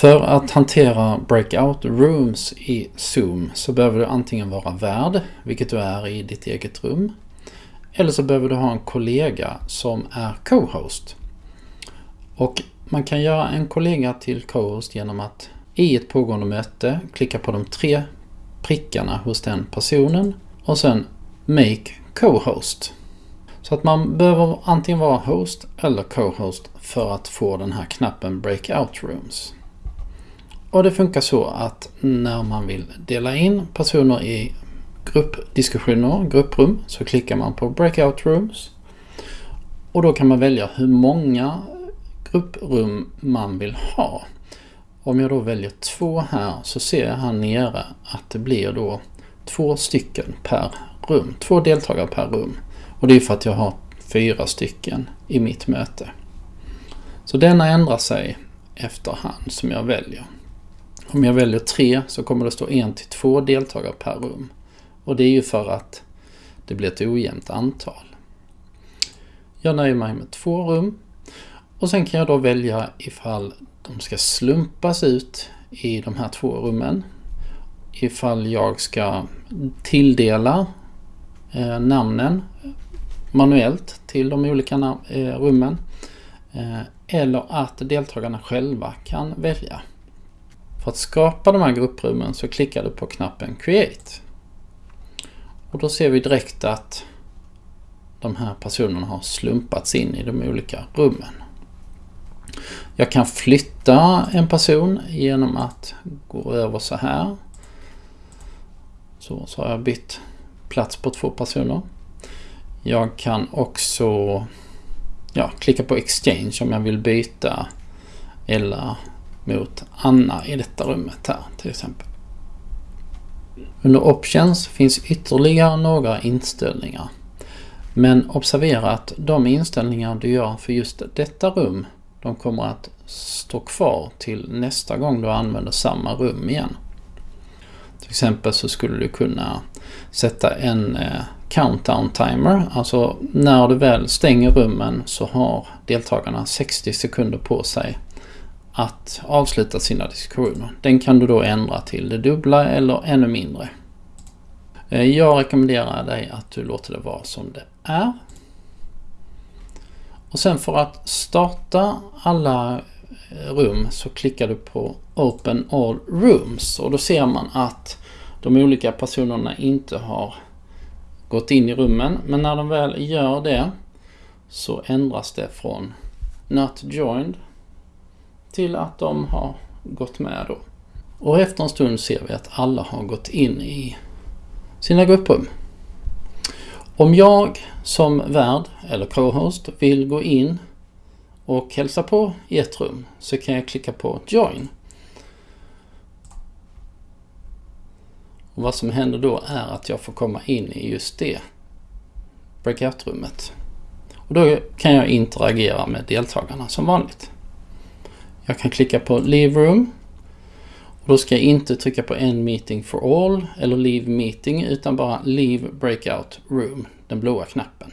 För att hantera breakout rooms i Zoom så behöver du antingen vara värd, vilket du är i ditt eget rum. Eller så behöver du ha en kollega som är co-host. Och man kan göra en kollega till co-host genom att i ett pågående möte klicka på de tre prickarna hos den personen och sen Make Co-host. Så att man behöver antingen vara host eller co-host för att få den här knappen Breakout Rooms. Och det funkar så att när man vill dela in personer i gruppdiskussioner, grupprum, så klickar man på Breakout Rooms. Och då kan man välja hur många grupprum man vill ha. Om jag då väljer två här så ser jag här nere att det blir då två stycken per rum. Två deltagare per rum. Och det är för att jag har fyra stycken i mitt möte. Så denna ändrar sig efterhand som jag väljer. Om jag väljer tre så kommer det stå en till två deltagare per rum. Och det är ju för att det blir ett ojämnt antal. Jag nöjer mig med två rum. Och sen kan jag då välja ifall de ska slumpas ut i de här två rummen. Ifall jag ska tilldela eh, namnen manuellt till de olika eh, rummen. Eh, eller att deltagarna själva kan välja. För att skapa de här grupprummen så klickar du på knappen Create. Och då ser vi direkt att de här personerna har slumpats in i de olika rummen. Jag kan flytta en person genom att gå över så här. Så, så har jag bytt plats på två personer. Jag kan också ja, klicka på Exchange om jag vill byta eller mot Anna i detta rummet här till exempel. Under Options finns ytterligare några inställningar. Men observera att de inställningar du gör för just detta rum de kommer att stå kvar till nästa gång du använder samma rum igen. Till exempel så skulle du kunna sätta en eh, countdown timer. Alltså när du väl stänger rummen så har deltagarna 60 sekunder på sig att avsluta sina diskussioner. Den kan du då ändra till det dubbla eller ännu mindre. Eh, jag rekommenderar dig att du låter det vara som det är. Och sen för att starta alla eh, rum så klickar du på Open All Rooms och då ser man att de olika personerna inte har gått in i rummen. Men när de väl gör det så ändras det från Not Joined till att de har gått med då. Och efter en stund ser vi att alla har gått in i sina grupprum. Om jag som värd eller co-host vill gå in och hälsa på i ett rum så kan jag klicka på Join. Och vad som händer då är att jag får komma in i just det breakout-rummet. Och då kan jag interagera med deltagarna som vanligt. Jag kan klicka på Leave Room. Och då ska jag inte trycka på En meeting for all eller Leave meeting utan bara Leave breakout room, den blåa knappen.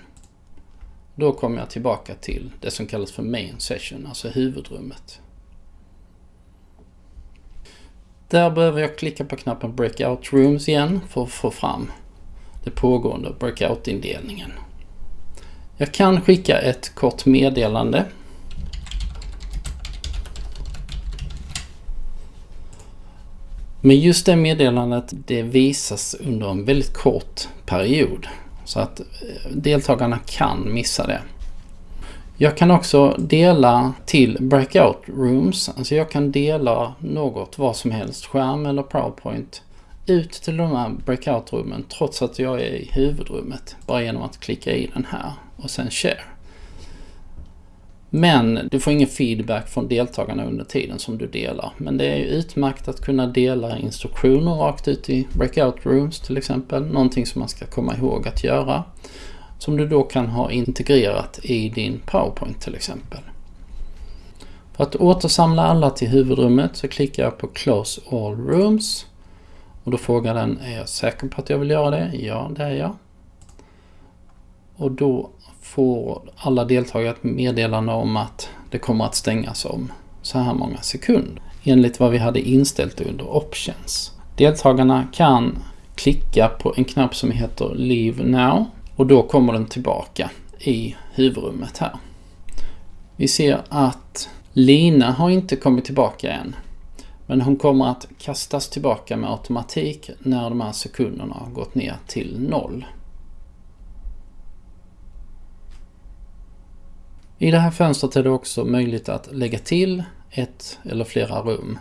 Då kommer jag tillbaka till det som kallas för main session, alltså huvudrummet. Där behöver jag klicka på knappen Breakout Rooms igen för att få fram det pågående breakout-indelningen. Jag kan skicka ett kort meddelande. Men just det meddelandet det visas under en väldigt kort period. Så att eh, deltagarna kan missa det. Jag kan också dela till breakout rooms. Alltså jag kan dela något, vad som helst, skärm eller powerpoint ut till de här breakout-rummen trots att jag är i huvudrummet. Bara genom att klicka i den här och sen share. Men du får ingen feedback från deltagarna under tiden som du delar. Men det är utmärkt att kunna dela instruktioner rakt ut i breakout rooms till exempel. Någonting som man ska komma ihåg att göra som du då kan ha integrerat i din PowerPoint till exempel. För att återsamla alla till huvudrummet så klickar jag på Close All Rooms. Och då frågar den, är jag säker på att jag vill göra det? Ja, det är jag. Och då får alla deltagare ett meddelande om att det kommer att stängas om så här många sekunder. enligt vad vi hade inställt under Options. Deltagarna kan klicka på en knapp som heter Leave Now och då kommer den tillbaka i huvudrummet här. Vi ser att Lina har inte kommit tillbaka än. Men hon kommer att kastas tillbaka med automatik när de här sekunderna har gått ner till noll. I det här fönstret är det också möjligt att lägga till ett eller flera rum.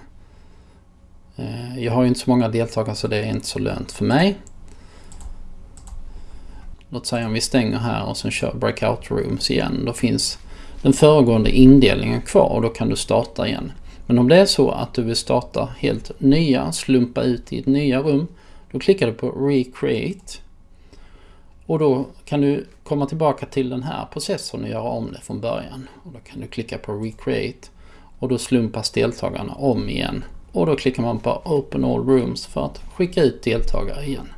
Eh, jag har ju inte så många deltagare så det är inte så lönt för mig. Låt säga om vi stänger här och sen kör breakout rooms igen. Då finns den föregående indelningen kvar och då kan du starta igen. Men om det är så att du vill starta helt nya, slumpa ut i ett nya rum, då klickar du på Recreate. Och då kan du komma tillbaka till den här processorn och göra om det från början. Och då kan du klicka på Recreate och då slumpas deltagarna om igen. Och då klickar man på Open All Rooms för att skicka ut deltagare igen.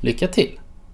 Lycka till!